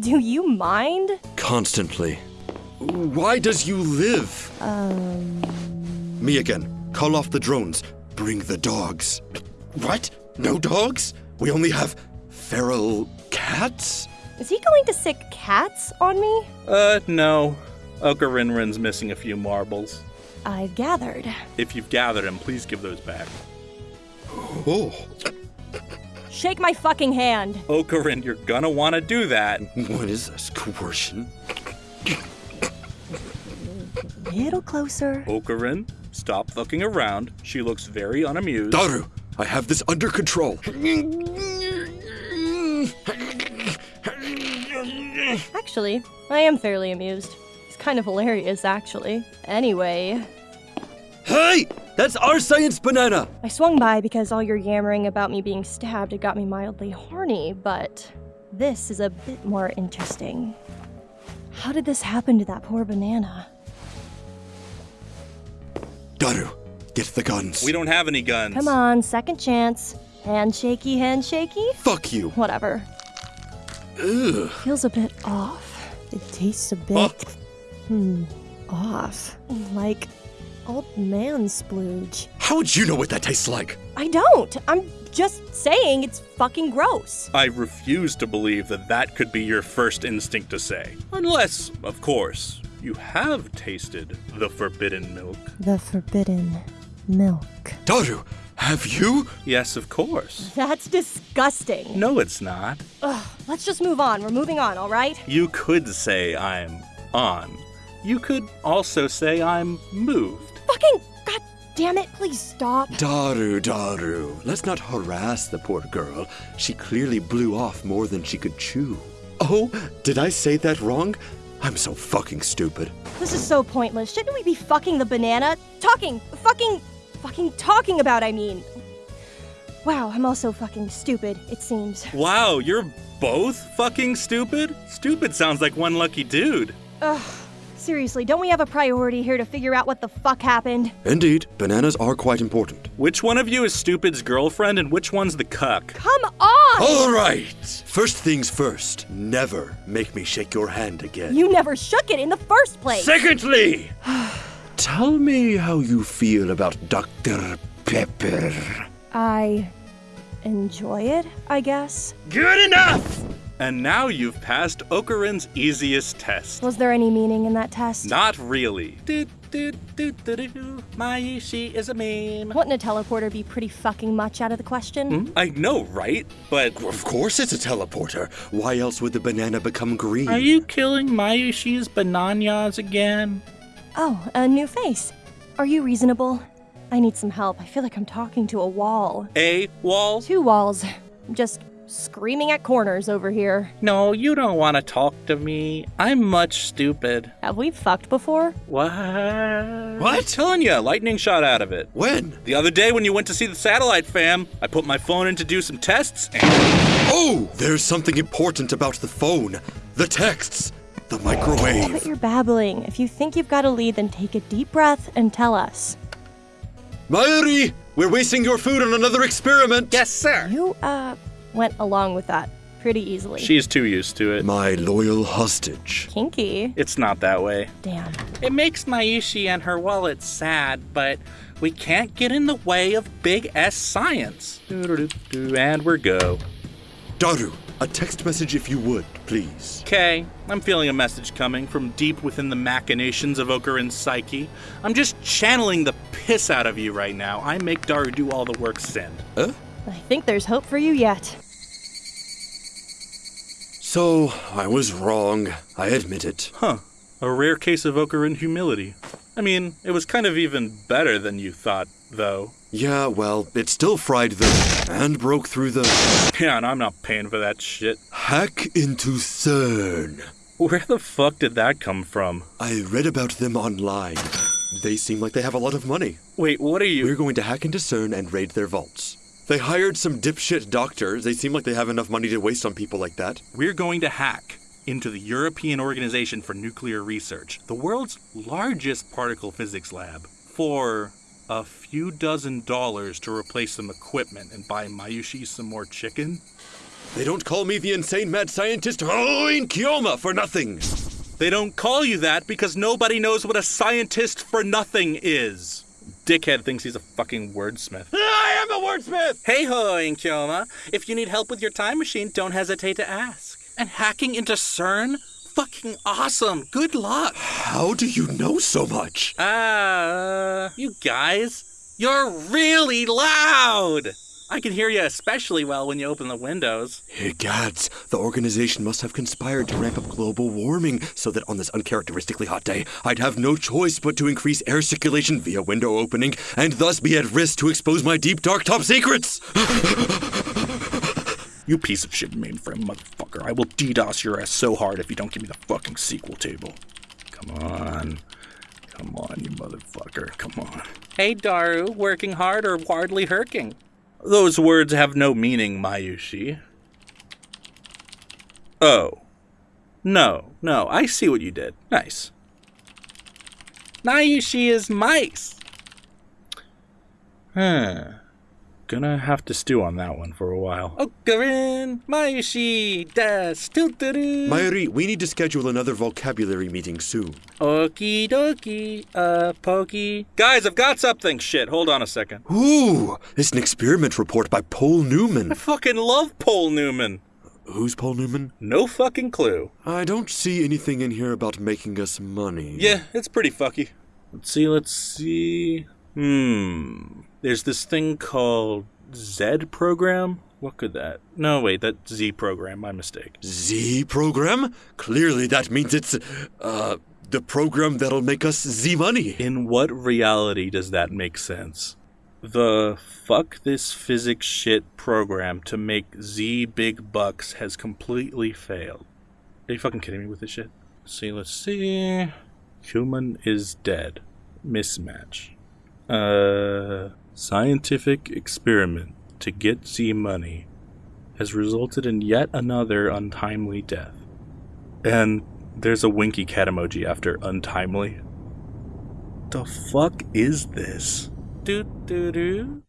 Do you mind? Constantly. Why does you live? Um. Me again. Call off the drones. Bring the dogs. What? No dogs? We only have feral cats? Is he going to sick cats on me? Uh, no. Okarinrin's missing a few marbles. I've gathered. If you've gathered them, please give those back. Oh, Shake my fucking hand. Oh, Okarin, you're gonna wanna do that. what is this? Coercion? Little closer. Oh, Okarin, stop fucking around. She looks very unamused. Daru, I have this under control. Actually, I am fairly amused. He's kind of hilarious, actually. Anyway, Hey! That's our science banana! I swung by because all your yammering about me being stabbed had got me mildly horny, but this is a bit more interesting. How did this happen to that poor banana? Daru, get the guns. We don't have any guns. Come on, second chance. Handshaky, handshaky? Fuck you. Whatever. Ugh. Feels a bit off. It tastes a bit. Fuck. Hmm. Off. Like old man splooge. How would you know what that tastes like? I don't. I'm just saying it's fucking gross. I refuse to believe that that could be your first instinct to say. Unless, of course, you have tasted the forbidden milk. The forbidden milk. Daru, have you? Yes, of course. That's disgusting. No, it's not. Ugh, let's just move on. We're moving on, all right? You could say I'm on. You could also say I'm moved. Fucking god damn it, please stop. Daru, Daru, let's not harass the poor girl. She clearly blew off more than she could chew. Oh, did I say that wrong? I'm so fucking stupid. This is so pointless. Shouldn't we be fucking the banana? Talking, fucking, fucking talking about, I mean. Wow, I'm also fucking stupid, it seems. Wow, you're both fucking stupid? Stupid sounds like one lucky dude. Ugh. Seriously, don't we have a priority here to figure out what the fuck happened? Indeed, bananas are quite important. Which one of you is Stupid's girlfriend and which one's the cuck? Come on! All right! First things first, never make me shake your hand again. You never shook it in the first place! Secondly, tell me how you feel about Dr. Pepper. I enjoy it, I guess. Good enough! And now you've passed Okarin's easiest test. Was there any meaning in that test? Not really. Do, do, do, do, do. Mayushi is a meme. Wouldn't a teleporter be pretty fucking much out of the question? Hmm? I know, right? But Of course it's a teleporter. Why else would the banana become green? are you killing Mayushi's bananas again? Oh, a new face. Are you reasonable? I need some help. I feel like I'm talking to a wall. A wall? Two walls. Just screaming at corners over here. No, you don't want to talk to me. I'm much stupid. Have we fucked before? What? What? I'm telling you, lightning shot out of it. When? The other day when you went to see the satellite fam, I put my phone in to do some tests and Oh, there's something important about the phone. The texts. The Quit microwave. your babbling. If you think you've got a lead, then take a deep breath and tell us. Mayuri, we're wasting your food on another experiment. Yes, sir. You, uh, went along with that pretty easily. She's too used to it. My loyal hostage. Kinky. It's not that way. Damn. It makes Mayushi and her wallet sad, but we can't get in the way of big S science. And we're go. Daru, a text message if you would, please. Okay, I'm feeling a message coming from deep within the machinations of Okarin's psyche. I'm just channeling the piss out of you right now. I make Daru do all the work send. Huh? I think there's hope for you yet. So, I was wrong. I admit it. Huh. A rare case of Okarin humility. I mean, it was kind of even better than you thought, though. Yeah, well, it still fried the and broke through the Yeah, and I'm not paying for that shit. hack into CERN. Where the fuck did that come from? I read about them online. They seem like they have a lot of money. Wait, what are you? We're going to hack into CERN and raid their vaults. They hired some dipshit doctors. They seem like they have enough money to waste on people like that. We're going to hack into the European Organization for Nuclear Research, the world's largest particle physics lab, for a few dozen dollars to replace some equipment and buy Mayushi some more chicken. They don't call me the insane mad scientist oh, Hououin Kyouma for nothing. They don't call you that because nobody knows what a scientist for nothing is. Dickhead thinks he's a fucking wordsmith. Am a wordsmith! Hey ho, Inkyoma. If you need help with your time machine, don't hesitate to ask. And hacking into CERN? Fucking awesome. Good luck. How do you know so much? Ah, uh, you guys, you're really loud. I can hear you especially well when you open the windows. Hey, gads, the organization must have conspired to ramp up global warming so that on this uncharacteristically hot day, I'd have no choice but to increase air circulation via window opening and thus be at risk to expose my deep, dark top secrets. you piece of shit mainframe motherfucker. I will DDoS your ass so hard if you don't give me the fucking SQL table. Come on. Come on, you motherfucker. Come on. Hey, Daru, working hard or hardly herking? Those words have no meaning, Mayushi. Oh. No, no, I see what you did. Nice. Mayushi is mice. Huh. Gonna have to stew on that one for a while. Okarin, Mayushi, das, tuturu. Mayuri, we need to schedule another vocabulary meeting soon. Okie dokie, uh, pokey. Guys, I've got something. Shit, hold on a second. Ooh, it's an experiment report by Paul Newman. I fucking love Paul Newman. Who's Paul Newman? No fucking clue. I don't see anything in here about making us money. Yeah, it's pretty fucky. Let's see, let's see. Hmm. There's this thing called Z program. What could that? No, wait, that Z program. My mistake. Z program? Clearly, that means it's, uh, the program that'll make us Z money. In what reality does that make sense? The fuck this physics shit program to make Z big bucks has completely failed. Are you fucking kidding me with this shit? Let's see, let's see. Human is dead. Mismatch. Uh, scientific experiment to get Z money has resulted in yet another untimely death. And there's a winky cat emoji after untimely. The fuck is this? Do do do.